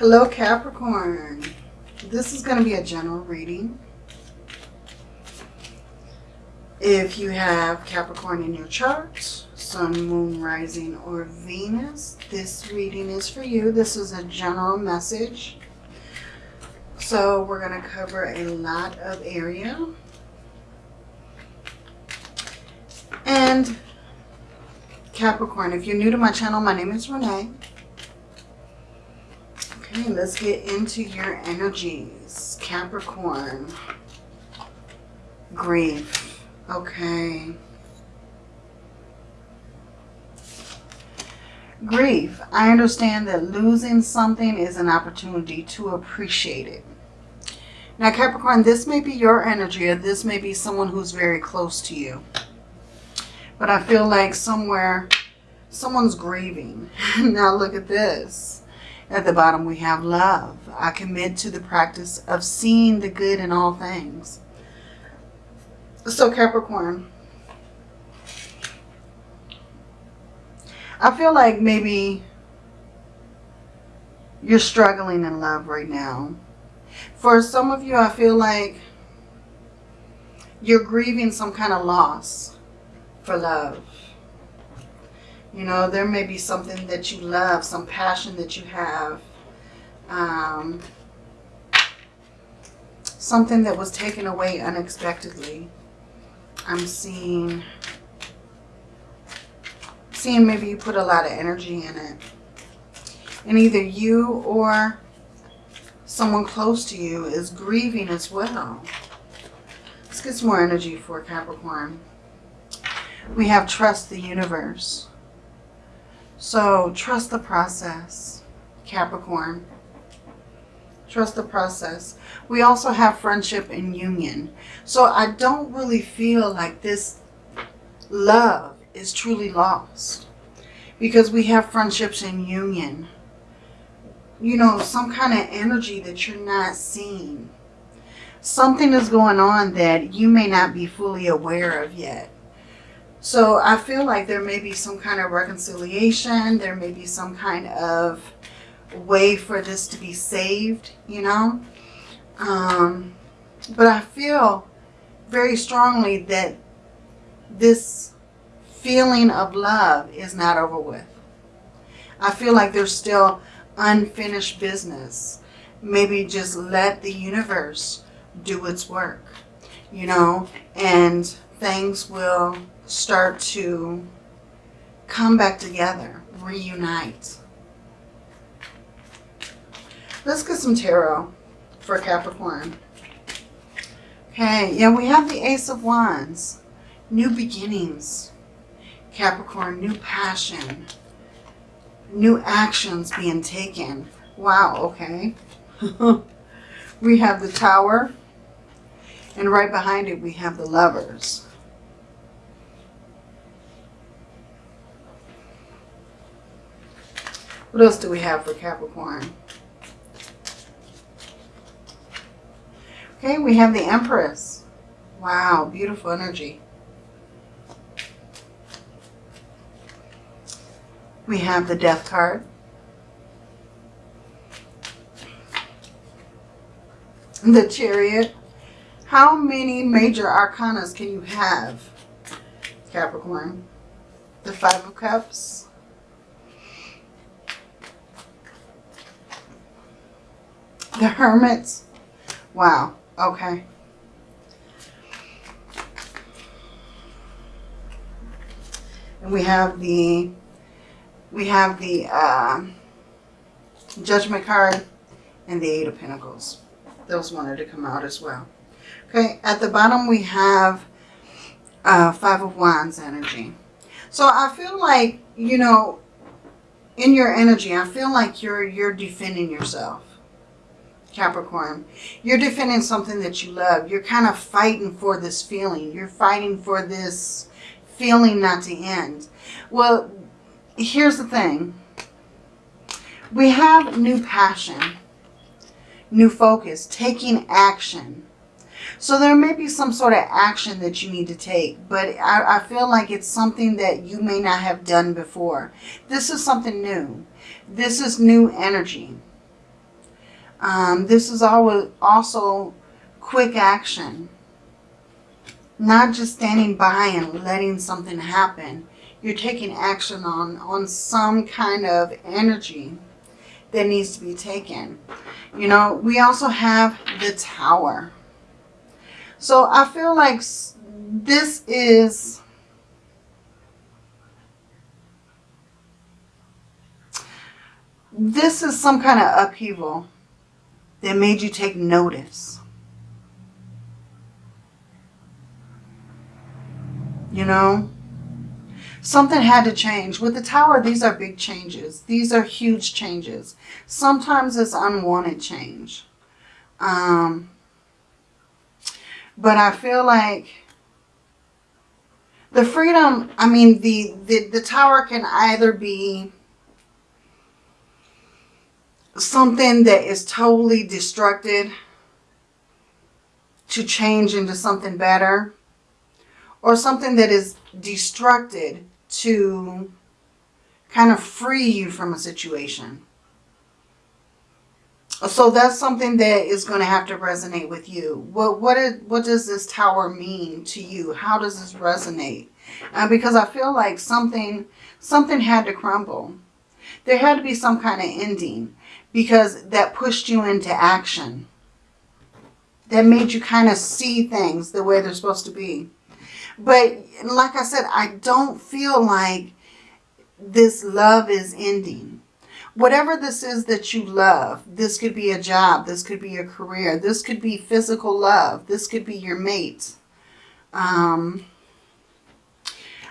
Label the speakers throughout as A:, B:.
A: Hello, Capricorn. This is going to be a general reading. If you have Capricorn in your chart, Sun, Moon, Rising, or Venus, this reading is for you. This is a general message. So we're going to cover a lot of area. And Capricorn, if you're new to my channel, my name is Renee. Okay, let's get into your energies. Capricorn. Grief. Okay. Grief. I understand that losing something is an opportunity to appreciate it. Now, Capricorn, this may be your energy or this may be someone who's very close to you. But I feel like somewhere, someone's grieving. now, look at this. At the bottom we have love. I commit to the practice of seeing the good in all things. So Capricorn, I feel like maybe you're struggling in love right now. For some of you, I feel like you're grieving some kind of loss for love. You know, there may be something that you love, some passion that you have. Um, something that was taken away unexpectedly. I'm seeing, seeing maybe you put a lot of energy in it. And either you or someone close to you is grieving as well. Let's get some more energy for Capricorn. We have trust the universe. So trust the process, Capricorn. Trust the process. We also have friendship and union. So I don't really feel like this love is truly lost. Because we have friendships and union. You know, some kind of energy that you're not seeing. Something is going on that you may not be fully aware of yet. So I feel like there may be some kind of reconciliation. There may be some kind of way for this to be saved, you know. Um, but I feel very strongly that this feeling of love is not over with. I feel like there's still unfinished business. Maybe just let the universe do its work, you know, and things will start to come back together, reunite. Let's get some tarot for Capricorn. Okay, yeah, we have the Ace of Wands. New beginnings. Capricorn, new passion. New actions being taken. Wow, okay. we have the Tower. And right behind it, we have the Lovers. What else do we have for Capricorn? Okay, we have the Empress. Wow, beautiful energy. We have the Death card. The Chariot. How many major arcanas can you have, Capricorn? The Five of Cups. The Hermits. Wow. Okay. And we have the we have the uh, Judgment card and the Eight of Pentacles. Those wanted to come out as well. Okay, at the bottom we have uh, Five of Wands energy. So I feel like, you know, in your energy, I feel like you're you're defending yourself. Capricorn. You're defending something that you love. You're kind of fighting for this feeling. You're fighting for this feeling not to end. Well, here's the thing. We have new passion, new focus, taking action. So there may be some sort of action that you need to take, but I, I, feel like it's something that you may not have done before. This is something new. This is new energy. Um, this is always also quick action. Not just standing by and letting something happen. You're taking action on, on some kind of energy that needs to be taken. You know, we also have the tower. So I feel like this is... This is some kind of upheaval that made you take notice. You know? Something had to change. With the tower, these are big changes. These are huge changes. Sometimes it's unwanted change. Um, but I feel like the freedom, I mean, the, the, the tower can either be something that is totally destructed to change into something better or something that is destructed to kind of free you from a situation. So that's something that is going to have to resonate with you. What what is, what does this tower mean to you? How does this resonate? Uh, because I feel like something something had to crumble. There had to be some kind of ending because that pushed you into action. That made you kind of see things the way they're supposed to be. But like I said, I don't feel like this love is ending. Whatever this is that you love, this could be a job, this could be a career, this could be physical love, this could be your mate. Um,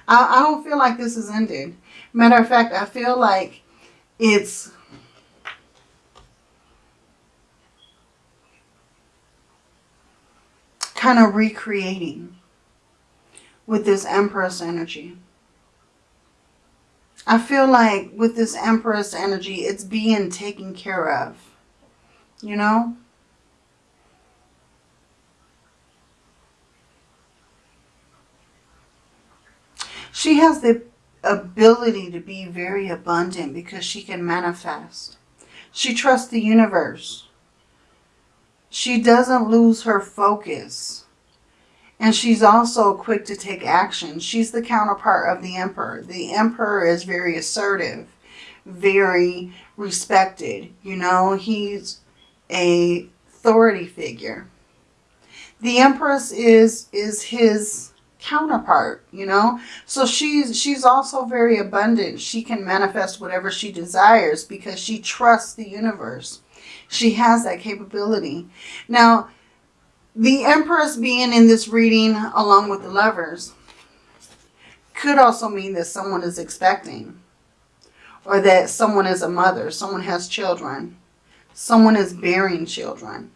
A: I, I don't feel like this is ended. Matter of fact, I feel like it's kind of recreating with this Empress energy. I feel like with this Empress energy, it's being taken care of. You know? She has the ability to be very abundant because she can manifest. She trusts the universe. She doesn't lose her focus. And she's also quick to take action. She's the counterpart of the emperor. The emperor is very assertive, very respected. You know, he's a authority figure. The empress is is his counterpart, you know. So she's she's also very abundant. She can manifest whatever she desires because she trusts the universe. She has that capability. Now, the Empress being in this reading along with the lovers could also mean that someone is expecting or that someone is a mother, someone has children, someone is bearing children.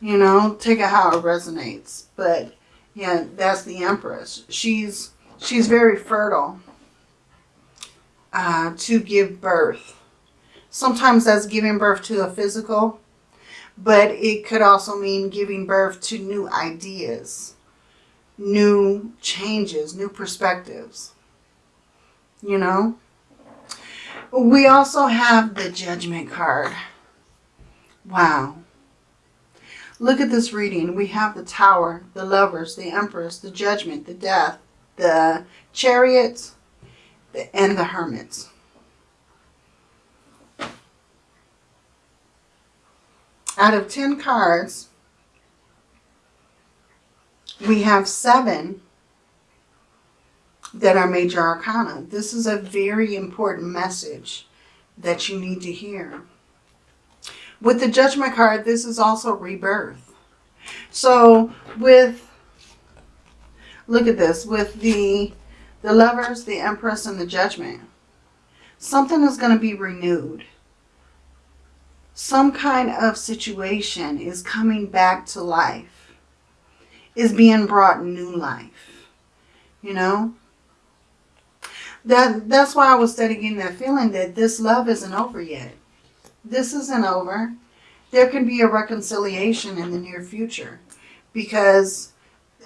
A: You know, take it how it resonates. But yeah, that's the Empress. She's she's very fertile uh, to give birth. Sometimes that's giving birth to a physical but it could also mean giving birth to new ideas, new changes, new perspectives, you know. We also have the Judgment card. Wow. Look at this reading. We have the Tower, the Lovers, the Empress, the Judgment, the Death, the Chariots, and the Hermits. Out of 10 cards, we have seven that are major arcana. This is a very important message that you need to hear. With the judgment card, this is also rebirth. So with, look at this, with the, the lovers, the empress, and the judgment, something is going to be renewed some kind of situation is coming back to life, is being brought new life, you know? That That's why I was studying that feeling that this love isn't over yet. This isn't over. There can be a reconciliation in the near future because,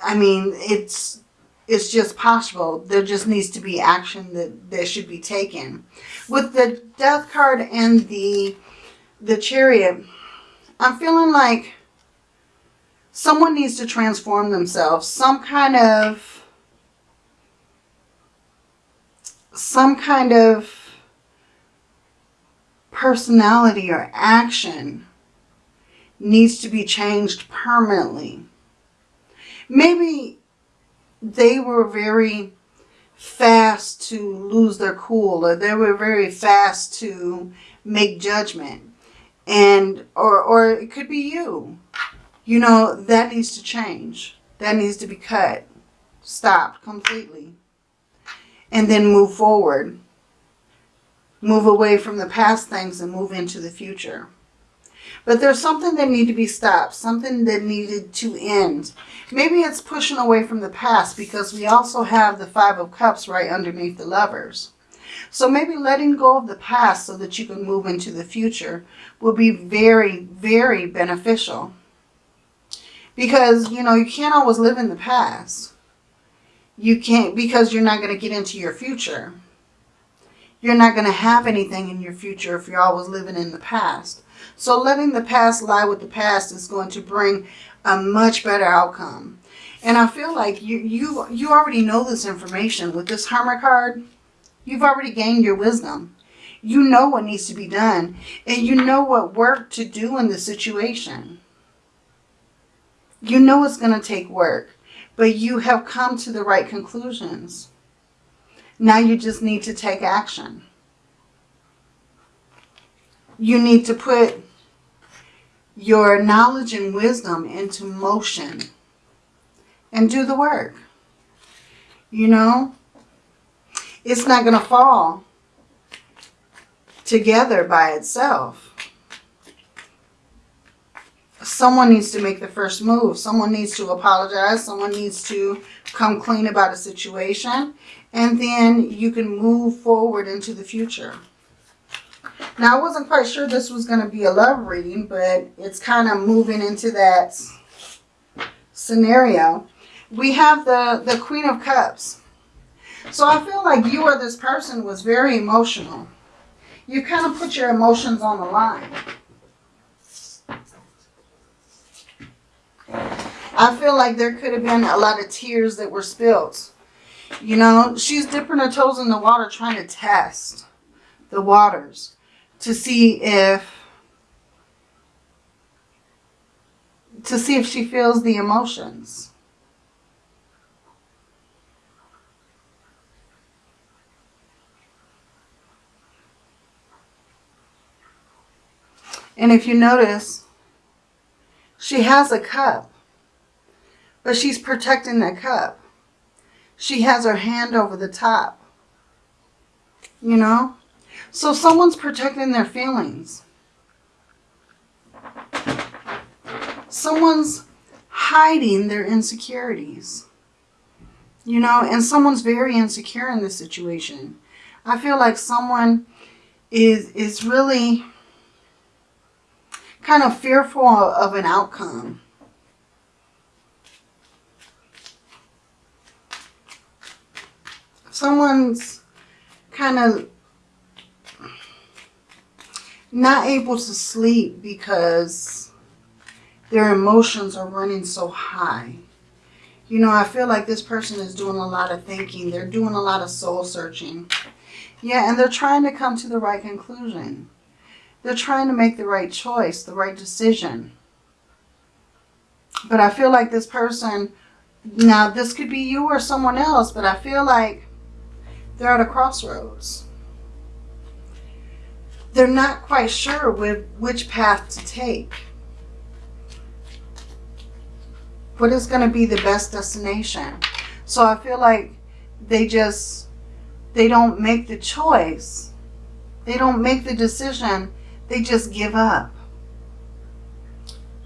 A: I mean, it's it's just possible. There just needs to be action that, that should be taken. With the death card and the the chariot, I'm feeling like someone needs to transform themselves. Some kind of, some kind of personality or action needs to be changed permanently. Maybe they were very fast to lose their cool or they were very fast to make judgment and or or it could be you you know that needs to change that needs to be cut stopped completely and then move forward move away from the past things and move into the future but there's something that needed to be stopped, something that needed to end. Maybe it's pushing away from the past because we also have the Five of Cups right underneath the lovers. So maybe letting go of the past so that you can move into the future will be very, very beneficial. Because, you know, you can't always live in the past. You can't, because you're not going to get into your future. You're not going to have anything in your future if you're always living in the past. So letting the past lie with the past is going to bring a much better outcome. And I feel like you, you, you already know this information. With this Hermit card, you've already gained your wisdom. You know what needs to be done. And you know what work to do in the situation. You know it's going to take work. But you have come to the right conclusions. Now you just need to take action. You need to put your knowledge and wisdom into motion and do the work. You know, it's not going to fall together by itself. Someone needs to make the first move. Someone needs to apologize. Someone needs to come clean about a situation. And then you can move forward into the future. Now, I wasn't quite sure this was going to be a love reading, but it's kind of moving into that scenario. We have the, the Queen of Cups. So I feel like you or this person was very emotional. You kind of put your emotions on the line. I feel like there could have been a lot of tears that were spilled. You know, she's dipping her toes in the water trying to test the waters to see if to see if she feels the emotions. And if you notice, she has a cup, but she's protecting that cup. She has her hand over the top, you know? So someone's protecting their feelings. Someone's hiding their insecurities. You know, and someone's very insecure in this situation. I feel like someone is is really kind of fearful of an outcome. Someone's kind of not able to sleep because their emotions are running so high. You know, I feel like this person is doing a lot of thinking. They're doing a lot of soul searching. Yeah, and they're trying to come to the right conclusion. They're trying to make the right choice, the right decision. But I feel like this person, now this could be you or someone else, but I feel like they're at a crossroads they're not quite sure with which path to take. What is going to be the best destination? So I feel like they just, they don't make the choice. They don't make the decision. They just give up.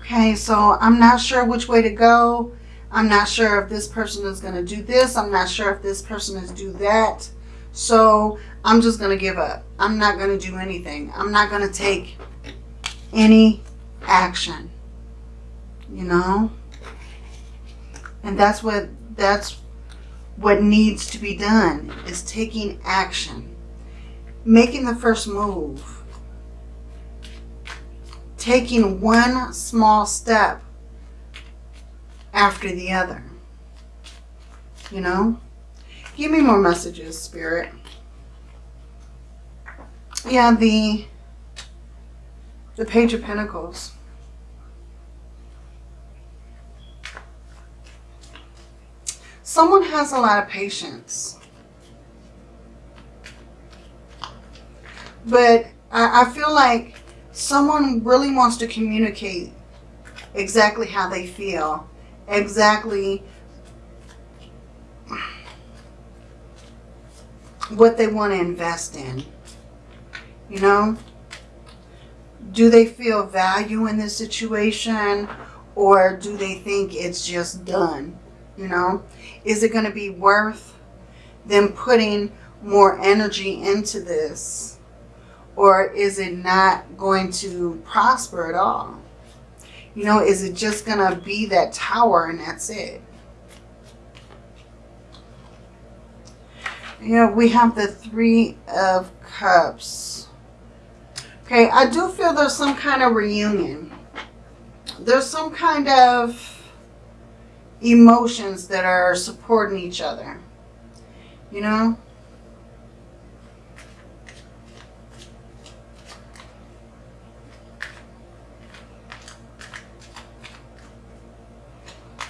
A: Okay, so I'm not sure which way to go. I'm not sure if this person is going to do this. I'm not sure if this person is do that. So I'm just going to give up. I'm not going to do anything. I'm not going to take any action. You know? And that's what that's what needs to be done is taking action. Making the first move. Taking one small step after the other. You know? Give me more messages, Spirit. Yeah, the the Page of Pentacles. Someone has a lot of patience. But I, I feel like someone really wants to communicate exactly how they feel. Exactly what they want to invest in. You know? Do they feel value in this situation or do they think it's just done? You know? Is it going to be worth them putting more energy into this? Or is it not going to prosper at all? You know, is it just going to be that tower and that's it? You know, we have the Three of Cups. Okay, I do feel there's some kind of reunion. There's some kind of emotions that are supporting each other. You know?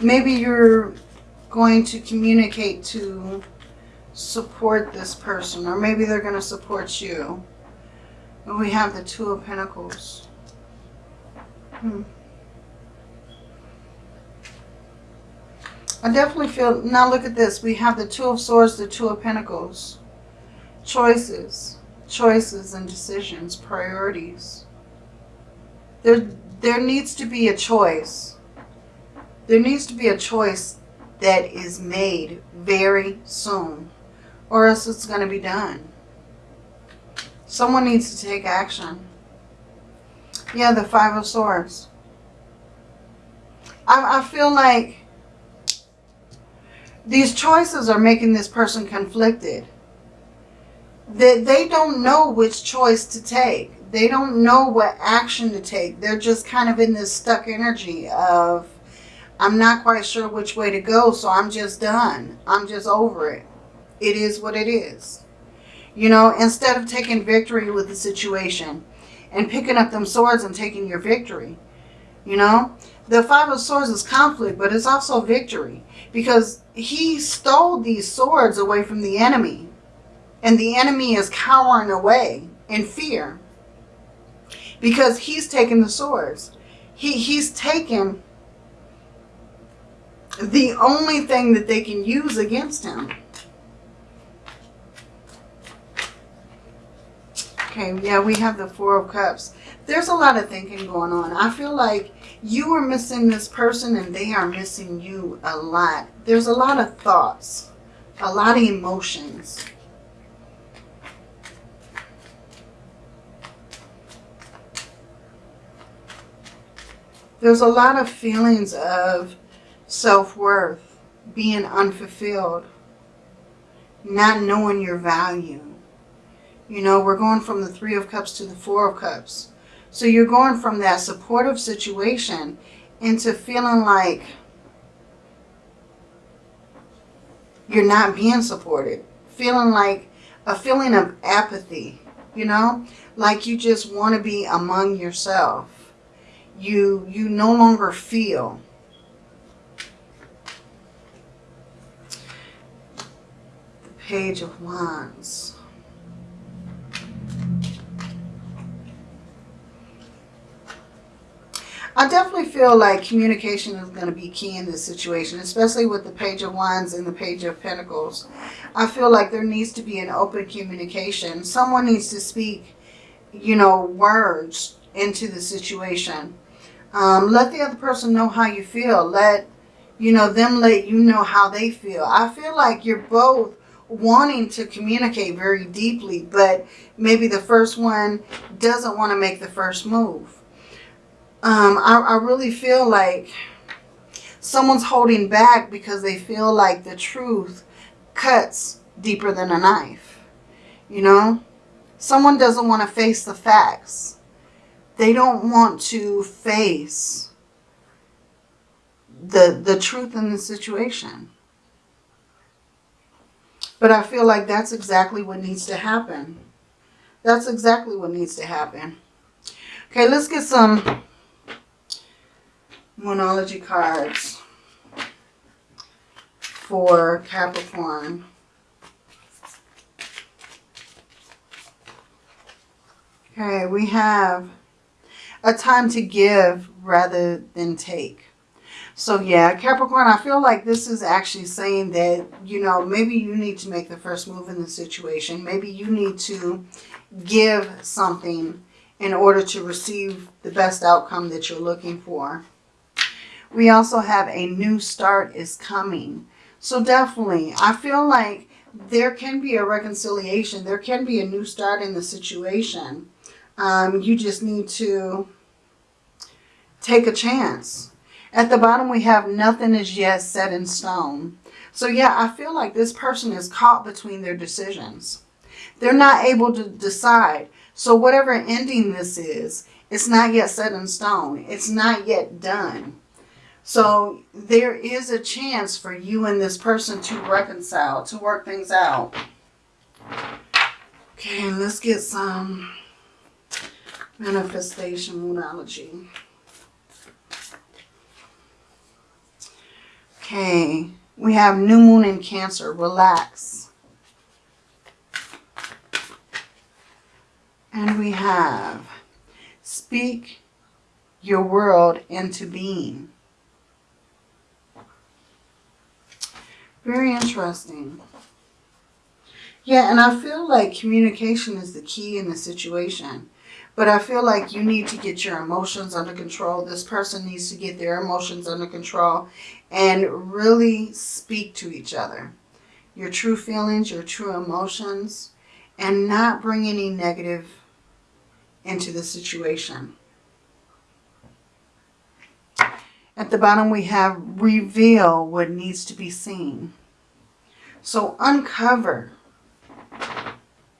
A: Maybe you're going to communicate to support this person or maybe they're going to support you. We have the Two of Pentacles. Hmm. I definitely feel, now look at this. We have the Two of Swords, the Two of Pentacles. Choices. Choices and decisions, priorities. There, there needs to be a choice. There needs to be a choice that is made very soon. Or else it's going to be done. Someone needs to take action. Yeah, the Five of Swords. I, I feel like these choices are making this person conflicted. That they, they don't know which choice to take. They don't know what action to take. They're just kind of in this stuck energy of, I'm not quite sure which way to go, so I'm just done. I'm just over it. It is what it is. You know, instead of taking victory with the situation and picking up them swords and taking your victory, you know, the Five of Swords is conflict, but it's also victory because he stole these swords away from the enemy and the enemy is cowering away in fear because he's taken the swords. He, he's taken the only thing that they can use against him. Okay, yeah, we have the Four of Cups. There's a lot of thinking going on. I feel like you are missing this person and they are missing you a lot. There's a lot of thoughts, a lot of emotions. There's a lot of feelings of self-worth, being unfulfilled, not knowing your value. You know, we're going from the Three of Cups to the Four of Cups. So you're going from that supportive situation into feeling like you're not being supported. Feeling like a feeling of apathy, you know, like you just want to be among yourself. You, you no longer feel. Page of Wands. I definitely feel like communication is going to be key in this situation, especially with the Page of Wands and the Page of Pentacles. I feel like there needs to be an open communication. Someone needs to speak, you know, words into the situation. Um, let the other person know how you feel. Let, you know, them let you know how they feel. I feel like you're both wanting to communicate very deeply, but maybe the first one doesn't want to make the first move um, I, I really feel like someone's holding back because they feel like the truth cuts deeper than a knife. You know, someone doesn't want to face the facts they don't want to face the, the truth in the situation. But I feel like that's exactly what needs to happen. That's exactly what needs to happen. Okay, let's get some Moonology cards for Capricorn. Okay, we have a time to give rather than take. So yeah, Capricorn, I feel like this is actually saying that, you know, maybe you need to make the first move in the situation. Maybe you need to give something in order to receive the best outcome that you're looking for. We also have a new start is coming. So definitely, I feel like there can be a reconciliation. There can be a new start in the situation. Um, you just need to take a chance. At the bottom, we have nothing is yet set in stone. So yeah, I feel like this person is caught between their decisions. They're not able to decide. So whatever ending this is, it's not yet set in stone. It's not yet done. So there is a chance for you and this person to reconcile, to work things out. Okay, let's get some manifestation moonology. Okay, we have new moon in Cancer. Relax. And we have speak your world into being. Very interesting. Yeah, and I feel like communication is the key in the situation. But I feel like you need to get your emotions under control. This person needs to get their emotions under control and really speak to each other. Your true feelings, your true emotions, and not bring any negative into the situation. At the bottom we have reveal what needs to be seen. So uncover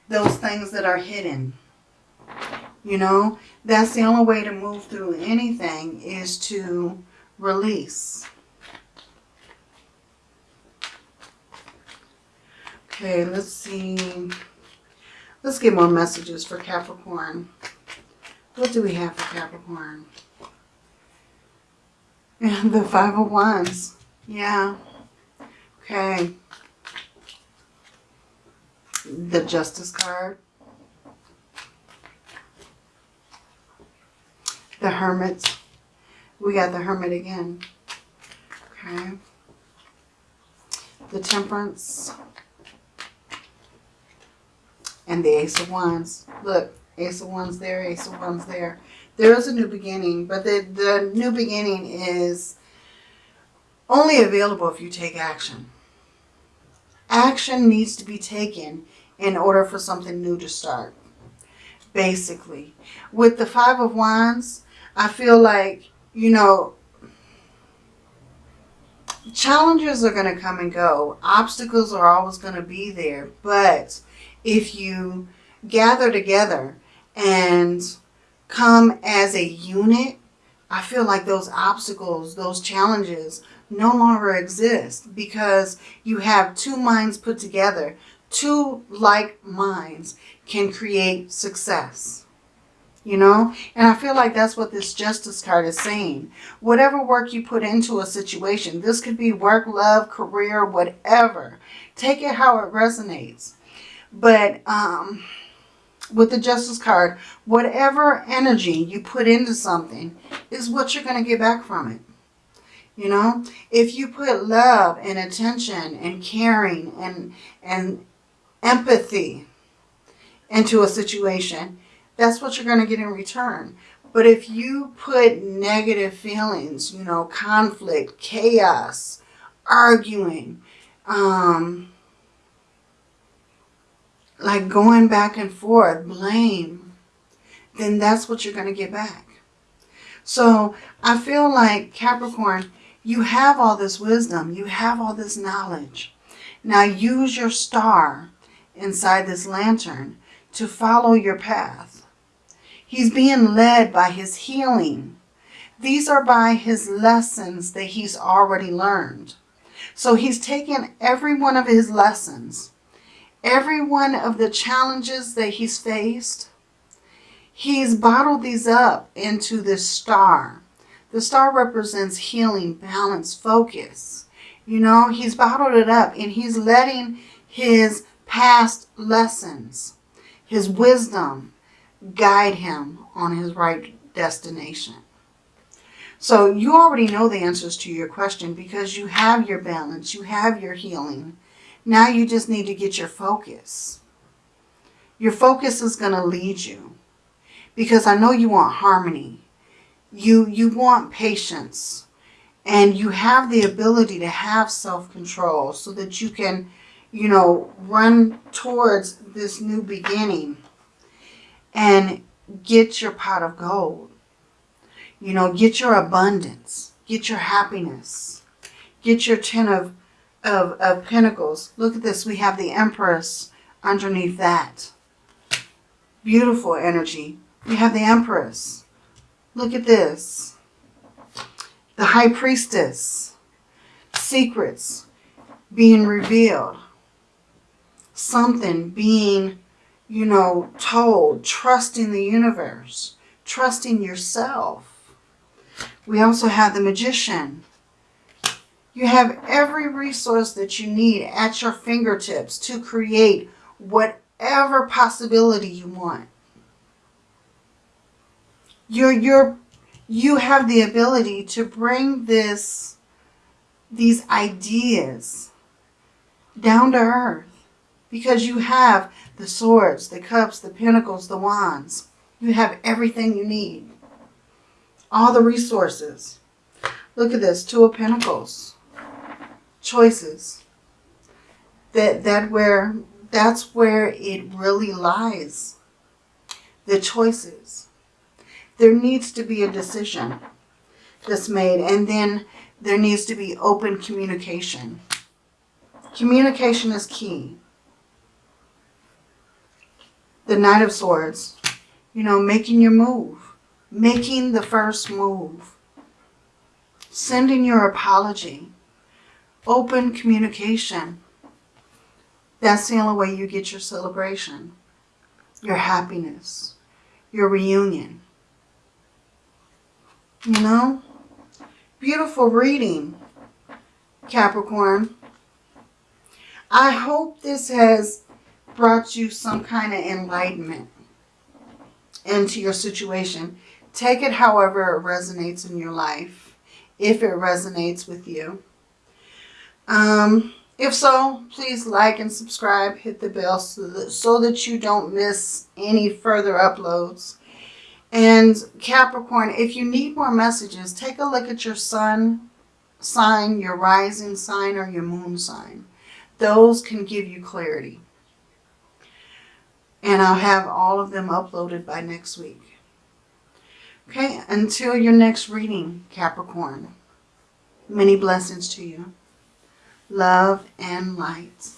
A: those things that are hidden. You know, that's the only way to move through anything is to release. Okay, let's see. Let's get more messages for Capricorn. What do we have for Capricorn? And the Five of Wands. Yeah. Okay. The Justice card. The Hermit. We got the Hermit again. Okay. The Temperance. And the Ace of Wands. Look, Ace of Wands there, Ace of Wands there. There is a new beginning, but the, the new beginning is only available if you take action. Action needs to be taken in order for something new to start, basically. With the Five of Wands, I feel like, you know, challenges are going to come and go. Obstacles are always going to be there. But if you gather together and come as a unit, I feel like those obstacles, those challenges no longer exist because you have two minds put together. Two like minds can create success you know? And i feel like that's what this justice card is saying. Whatever work you put into a situation this could be work love career whatever. Take it how it resonates. But um with the justice card whatever energy you put into something is what you're going to get back from it. You know? If you put love and attention and caring and and empathy into a situation that's what you're going to get in return. But if you put negative feelings, you know, conflict, chaos, arguing, um, like going back and forth, blame, then that's what you're going to get back. So I feel like Capricorn, you have all this wisdom. You have all this knowledge. Now use your star inside this lantern to follow your path. He's being led by his healing. These are by his lessons that he's already learned. So he's taken every one of his lessons, every one of the challenges that he's faced, he's bottled these up into this star. The star represents healing, balance, focus. You know, he's bottled it up and he's letting his past lessons, his wisdom, guide him on his right destination. So you already know the answers to your question because you have your balance, you have your healing. Now you just need to get your focus. Your focus is going to lead you because I know you want harmony. You, you want patience and you have the ability to have self-control so that you can, you know, run towards this new beginning and get your pot of gold. You know, get your abundance. Get your happiness. Get your ten of, of, of pentacles. Look at this. We have the empress underneath that. Beautiful energy. We have the empress. Look at this. The high priestess. Secrets being revealed. Something being, you know, told. Trusting the universe. Trusting yourself we also have the magician. You have every resource that you need at your fingertips to create whatever possibility you want. You're, you're, you have the ability to bring this, these ideas down to earth because you have the swords, the cups, the pentacles, the wands. You have everything you need all the resources. Look at this, Two of Pentacles. Choices. That that where that's where it really lies. The choices. There needs to be a decision that's made and then there needs to be open communication. Communication is key. The Knight of Swords, you know, making your move making the first move, sending your apology, open communication. That's the only way you get your celebration, your happiness, your reunion. You know? Beautiful reading, Capricorn. I hope this has brought you some kind of enlightenment into your situation. Take it however it resonates in your life, if it resonates with you. Um, if so, please like and subscribe, hit the bell so that, so that you don't miss any further uploads. And Capricorn, if you need more messages, take a look at your sun sign, your rising sign, or your moon sign. Those can give you clarity. And I'll mm-hmm. have all of them uploaded by next week. Okay, until your next reading, Capricorn. Many blessings to you. Love and light.